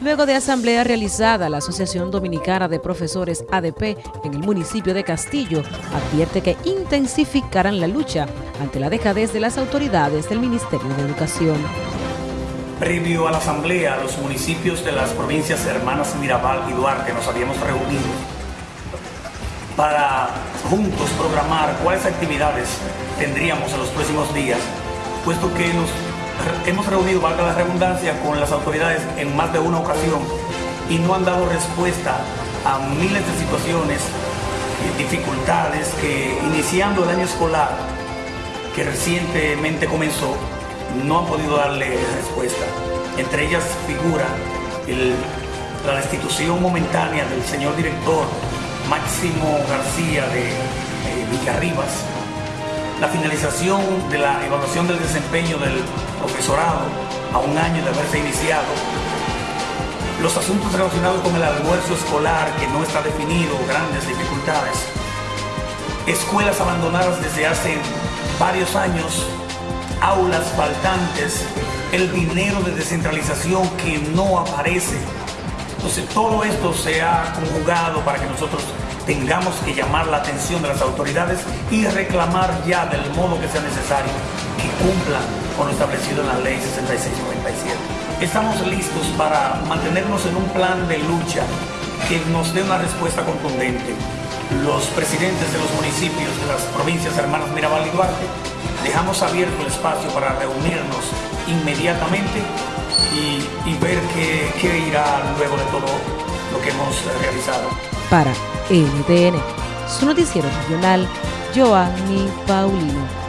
Luego de asamblea realizada, la Asociación Dominicana de Profesores ADP en el municipio de Castillo advierte que intensificarán la lucha ante la dejadez de las autoridades del Ministerio de Educación. Previo a la asamblea, los municipios de las provincias hermanas Mirabal y Duarte nos habíamos reunido para juntos programar cuáles actividades tendríamos en los próximos días, puesto que nos hemos reunido, valga la redundancia, con las autoridades en más de una ocasión y no han dado respuesta a miles de situaciones y dificultades que iniciando el año escolar que recientemente comenzó, no han podido darle respuesta. Entre ellas figura la destitución momentánea del señor director Máximo García de eh, Villarribas, la finalización de la evaluación del desempeño del a un año de haberse iniciado, los asuntos relacionados con el almuerzo escolar que no está definido, grandes dificultades, escuelas abandonadas desde hace varios años, aulas faltantes, el dinero de descentralización que no aparece. Entonces todo esto se ha conjugado para que nosotros tengamos que llamar la atención de las autoridades y reclamar ya del modo que sea necesario que cumplan con lo establecido en la ley 6697. Estamos listos para mantenernos en un plan de lucha que nos dé una respuesta contundente. Los presidentes de los municipios de las provincias hermanas Mirabal y Duarte dejamos abierto el espacio para reunirnos inmediatamente y, ver qué, qué irá luego de todo lo que hemos realizado. Para NTN, su noticiero regional, Joanny Paulino.